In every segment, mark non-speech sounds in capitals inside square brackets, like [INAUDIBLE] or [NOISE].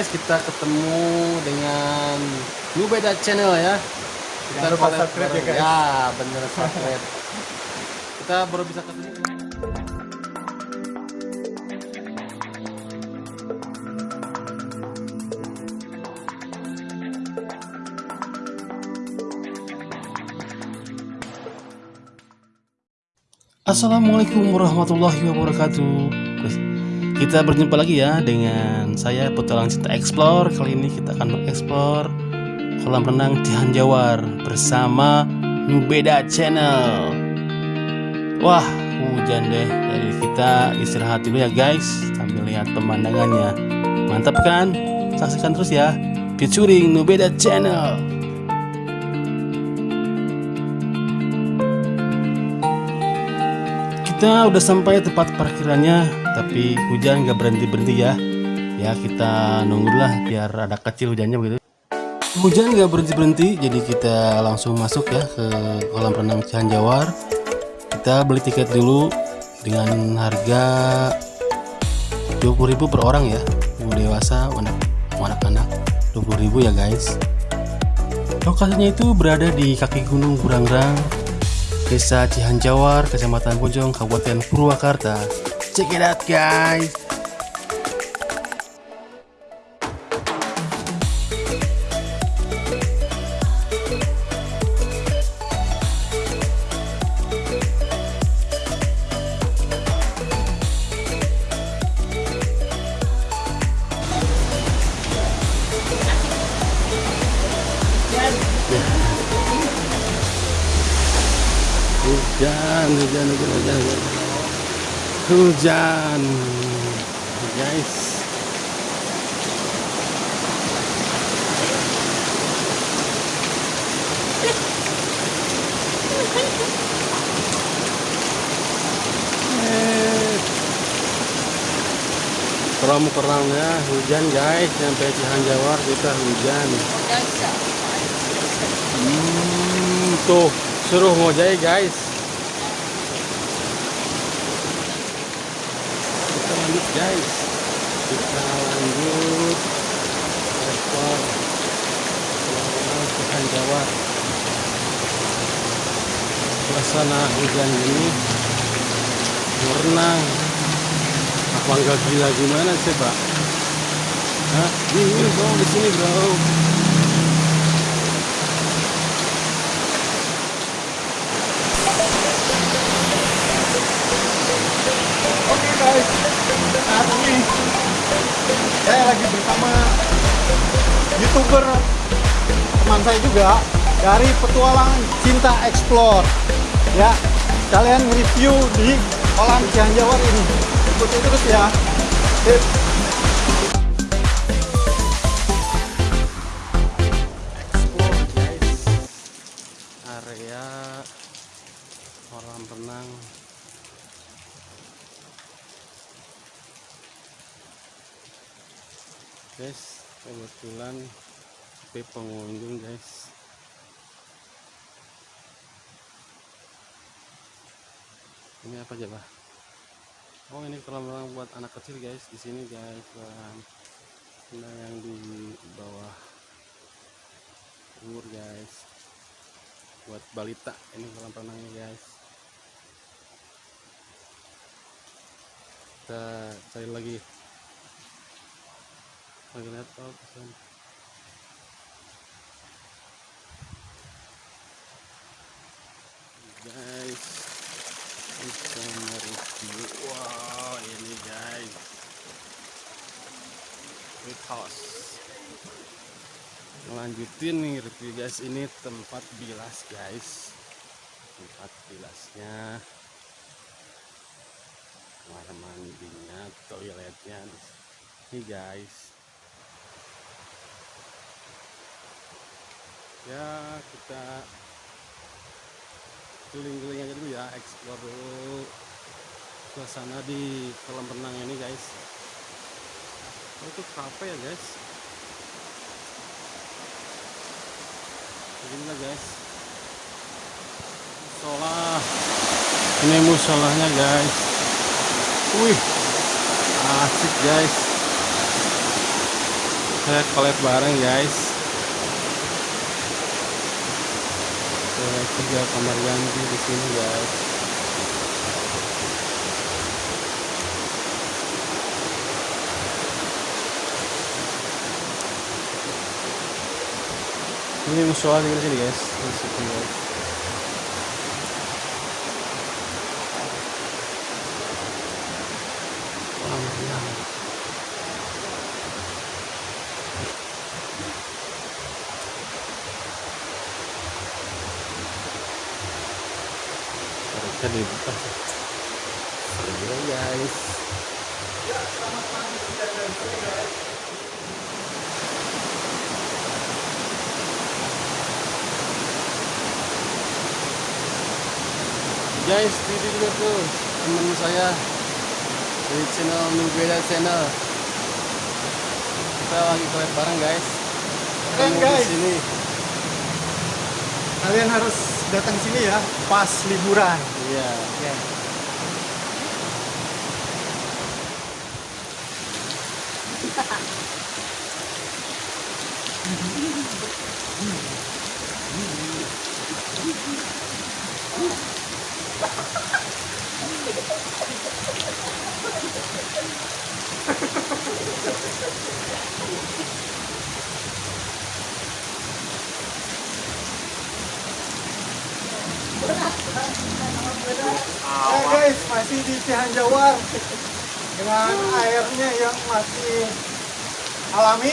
guys kita ketemu dengan Nubeda Channel ya. Kita Jangan lupa subscribe ya, guys. ya bener subscribe kita baru bisa ketemu. Assalamualaikum warahmatullahi wabarakatuh. Guys, Kita berjumpa lagi ya dengan saya Petualang Cinta Explore. Kali ini kita akan mengeksplor kolam renang Cihanjawar bersama Nubeda Channel. Wah hujan deh Jadi kita. Istirahat dulu ya guys Sambil lihat pemandangannya. Mantap kan? Saksikan terus ya. Featuring Nubeda Channel. Kita udah sampai tempat parkirannya, tapi hujan nggak berhenti berhenti ya. Ya kita nunggulah biar ada kecil hujannya begitu. Hujan nggak berhenti berhenti, jadi kita langsung masuk ya ke kolam renang Cihanjawar. Kita beli tiket dulu dengan harga 20.000 per orang ya. Mau dewasa, anak anak-anak 20.000 ya guys. Lokasinya itu berada di kaki Gunung Burangrang, Desa Cihanjawar, Kecamatan Bojong, Kabupaten Purwakarta. Check it out, guys. Hujan, hujan, hujan, hujan, hujan. Hujan, guys. Eh. Keram-keramnya hujan guys sampai Cihanjawar kita hujan. Hmm, tuh suruh ngojek guys. Lanjut guys. Kita lanjut ekspor Cihanjawar. Suasana hujan ini berenang apa enggak gila gimana sih pak? Ini bro di sini bro. Youtuber teman saya juga dari petualang Cinta Explore. Ya, kalian review di kolam Cihanjawar ini. Ikuti terus ya. Sip. Kebetulan sepi pengunjung guys. Ini apa aja bah oh ini kolam renang buat anak kecil guys di sini guys nah yang di bawah umur guys. Buat balita ini kolam renangnya guys. Kita cari lagi lagi laptop pesan. guys kita mereview. Wow ini guys. Great house melanjutin nih review guys ini tempat bilas guys. Tempat bilasnya. Kamar mandinya toiletnya. Ini guys ya kita keliling-keliling aja dulu ya explore dulu suasana di kolam renang ini guys. Oh, itu cafe ya guys. Beginilah guys. Musola. Ini musolanya guys. Wih asik guys. Saya collab bareng guys. Ada tiga kamar mandi di sini guys. Ini musola di sini guys. Di situ guys. Harusnya dibuka. Seru ya guys. Guys, ini juga tuh temen saya dari channel Nubela Channel. Kita lagi collab bareng guys. Keren, di guys. sini. Kalian harus datang sini ya pas liburan. Iya. Ya. [LAUGHS] Eh guys, masih di Cihanjawar dengan airnya yang masih alami.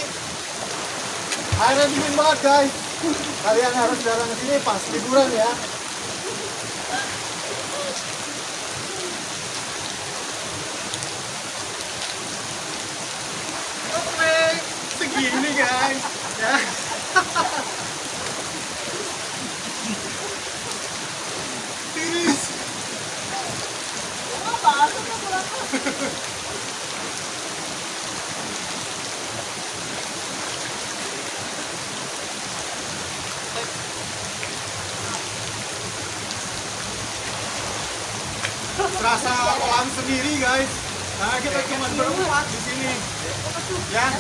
Airnya dingin banget guys. Kalian harus datang ke sini pas liburan ya. Segini guys. Ya. Tiris. Terasa kolam sendiri guys. Nah kita cuma berempat di sini. Ya.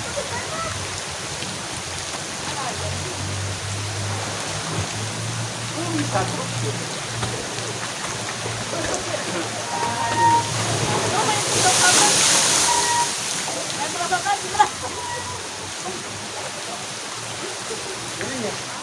Ini ya.